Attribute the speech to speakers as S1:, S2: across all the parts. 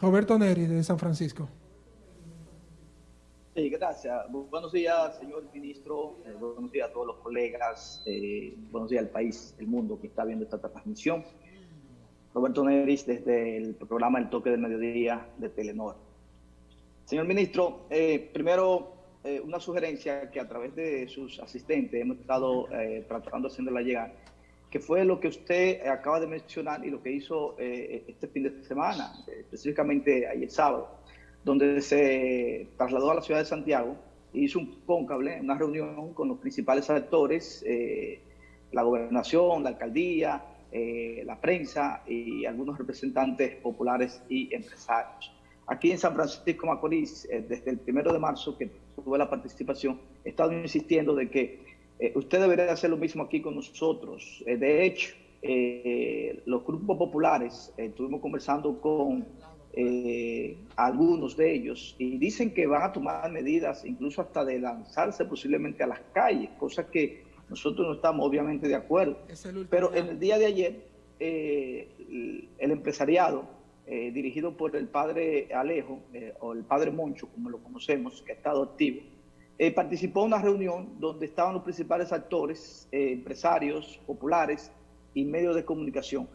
S1: Roberto Neri, de San Francisco.
S2: Sí, gracias. Buenos días, señor ministro. Eh, buenos días a todos los colegas. Eh, buenos días al país, el mundo que está viendo esta transmisión. Roberto Neris, desde el programa El Toque del Mediodía de Telenor. Señor ministro, eh, primero una sugerencia que a través de sus asistentes hemos estado tratando de la llegar, que fue lo que usted acaba de mencionar y lo que hizo este fin de semana, específicamente ayer sábado donde se trasladó a la ciudad de Santiago e hizo un cóncable, una reunión con los principales actores, eh, la gobernación, la alcaldía, eh, la prensa y algunos representantes populares y empresarios. Aquí en San Francisco Macorís, eh, desde el primero de marzo que tuve la participación, he estado insistiendo de que usted debería hacer lo mismo aquí con nosotros. de hecho, los grupos populares, estuvimos conversando con eh, algunos de ellos y dicen que van a tomar medidas incluso hasta de lanzarse posiblemente a las calles, cosa que nosotros no estamos obviamente de acuerdo. Pero en el día de ayer, eh, el empresariado, eh, dirigido por el padre Alejo, o el padre Moncho, como lo conocemos, que ha estado activo, participó en una reunión donde estaban los principales actores, empresarios, populares y medios de comunicación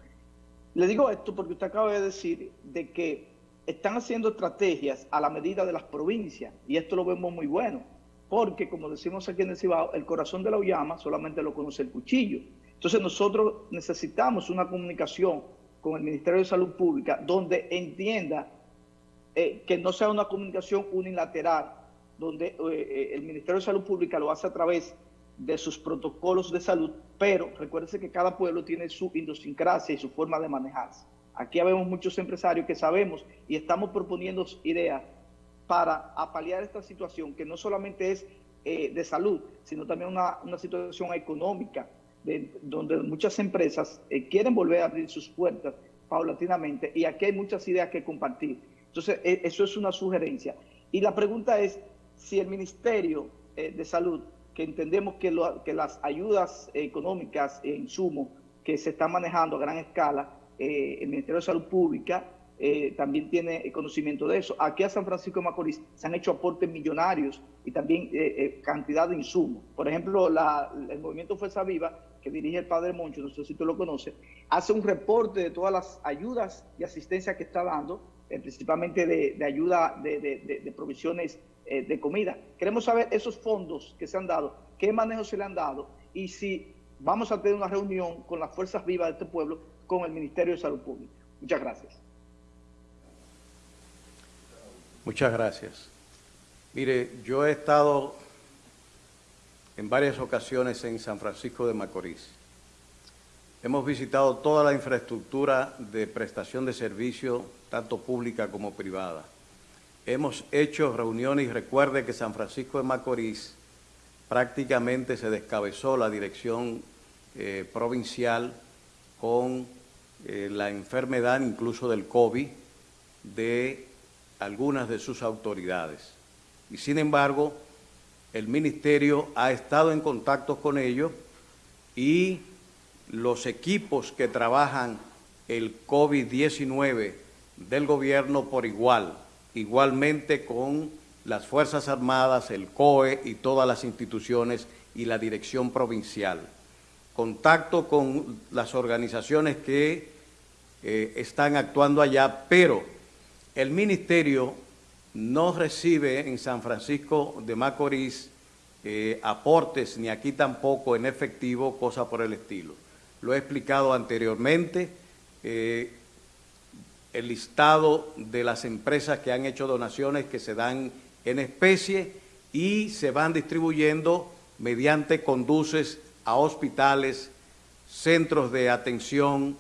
S2: le digo esto porque usted acaba de decir de que están haciendo estrategias a la medida de las provincias y esto lo vemos muy bueno, porque como decimos aquí en el Cibao, el corazón de la Ullama solamente lo conoce el cuchillo. Entonces nosotros necesitamos una comunicación con el Ministerio de Salud Pública donde entienda eh, que no sea una comunicación unilateral, donde eh, eh, el Ministerio de Salud Pública lo hace a través de sus protocolos de salud, pero recuérdense que cada pueblo tiene su idiosincrasia y su forma de manejarse. Aquí habemos muchos empresarios que sabemos y estamos proponiendo ideas para apalear esta situación, que no solamente es eh, de salud, sino también una, situación económica, donde muchas empresas eh, quieren volver a abrir sus puertas paulatinamente y aquí hay muchas ideas que compartir. Entonces, e, eso es una sugerencia. Y la pregunta es si el Ministerio eh, de Salud que entendemos que, las ayudas económicas e insumos que se están manejando a gran escala, eh, el Ministerio de Salud Pública eh, también tiene conocimiento de eso. Aquí a San Francisco de Macorís se han hecho aportes millonarios y también eh, cantidad de insumos. Por ejemplo, el movimiento Fuerza Viva, que dirige el padre Moncho, no sé si tú lo conoces, hace un reporte de todas las ayudas y asistencia que está dando, principalmente de, ayuda de, de provisiones eh, de comida. Queremos saber esos fondos que se han dado, qué manejo se le han dado y si vamos a tener una reunión con las fuerzas vivas de este pueblo con el Ministerio de Salud Pública. Muchas gracias.
S3: Muchas gracias. Mire, yo he estado en varias ocasiones en San Francisco de Macorís. Hemos visitado toda la infraestructura de prestación de servicio, tanto pública como privada hemos hecho reuniones y recuerde que San Francisco de Macorís prácticamente se descabezó la dirección eh, provincial con eh, la enfermedad incluso del COVID de algunas de sus autoridades. Y sin embargo, el ministerio ha estado en contacto con ellos y los equipos que trabajan el COVID-19 del gobierno por igual, igualmente con las Fuerzas Armadas, el COE y todas las instituciones y la dirección provincial. Contacto con las organizaciones que eh, están actuando allá, pero el ministerio no recibe en San Francisco de Macorís eh, aportes, ni aquí tampoco en efectivo, cosa por el estilo. Lo he explicado anteriormente, eh, el listado de las empresas que han hecho donaciones que se dan en especie y se van distribuyendo mediante conduces a hospitales, centros de atención,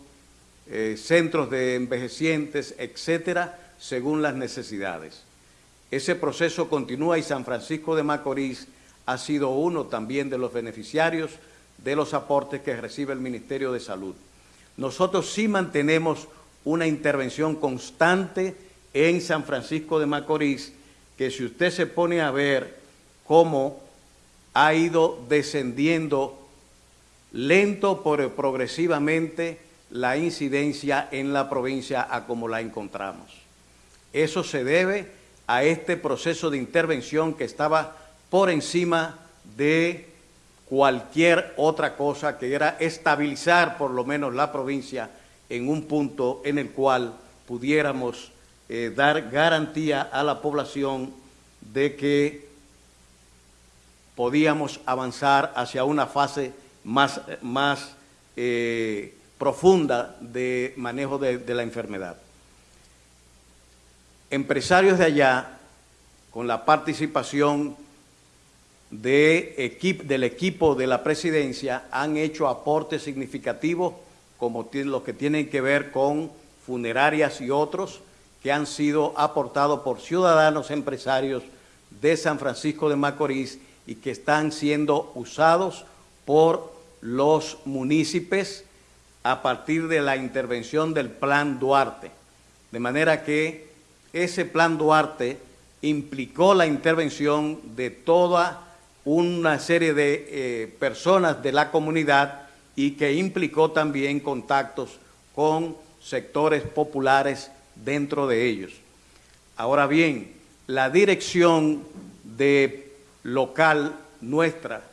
S3: eh, centros de envejecientes, etcétera, según las necesidades. Ese proceso continúa y San Francisco de Macorís ha sido uno también de los beneficiarios de los aportes que recibe el Ministerio de Salud. Nosotros sí mantenemos una intervención constante en San Francisco de Macorís, que si usted se pone a ver cómo ha ido descendiendo lento pero progresivamente la incidencia en la provincia a como la encontramos. Eso se debe a este proceso de intervención que estaba por encima de cualquier otra cosa que era estabilizar por lo menos la provincia en un punto en el cual pudiéramos eh, dar garantía a la población de que podíamos avanzar hacia una fase más, más eh, profunda de manejo de, la enfermedad. Empresarios de allá, con la participación de del equipo de la presidencia han hecho aportes significativos como los que tienen que ver con funerarias y otros que han sido aportados por ciudadanos empresarios de San Francisco de Macorís y que están siendo usados por los municipios a partir de la intervención del Plan Duarte. De manera que ese Plan Duarte implicó la intervención de toda una serie de eh, personas de la comunidad y que implicó también contactos con sectores populares dentro de ellos. Ahora bien, la dirección de local nuestra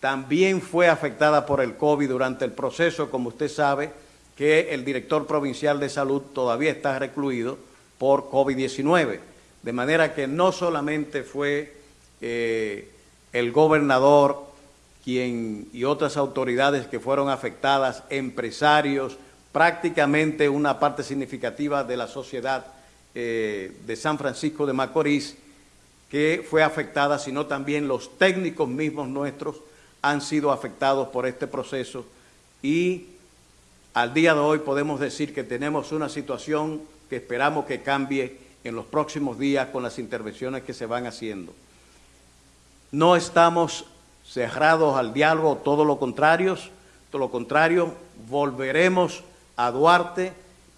S3: también fue afectada por el COVID durante el proceso, como usted sabe, que el director provincial de salud todavía está recluido por COVID-19. De manera que no solamente fue eh, el gobernador y otras autoridades que fueron afectadas, empresarios, prácticamente una parte significativa de la sociedad eh, de San Francisco de Macorís, que fue afectada, sino también los técnicos mismos nuestros han sido afectados por este proceso y al día de hoy podemos decir que tenemos una situación que esperamos que cambie en los próximos días con las intervenciones que se van haciendo. No estamos cerrados al diálogo, todo lo contrario, todo lo contrario, volveremos a Duarte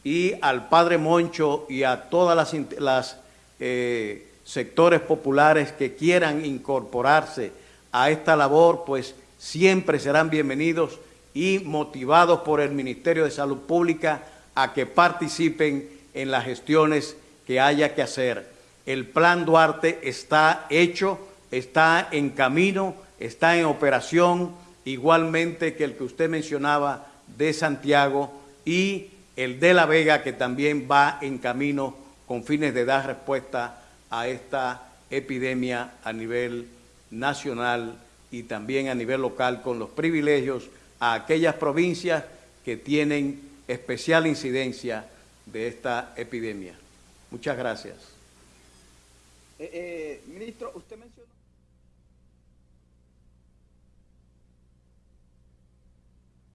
S3: y al Padre Moncho y a todas las, eh, sectores populares que quieran incorporarse a esta labor, pues siempre serán bienvenidos y motivados por el Ministerio de Salud Pública a que participen en las gestiones que haya que hacer. El Plan Duarte está hecho, está en camino, está en operación, igualmente que el que usted mencionaba de Santiago y el de La Vega, que también va en camino con fines de dar respuesta a esta epidemia a nivel nacional y también a nivel local con los privilegios a aquellas provincias que tienen especial incidencia de esta epidemia. Muchas gracias.
S2: Eh, eh, ministro, usted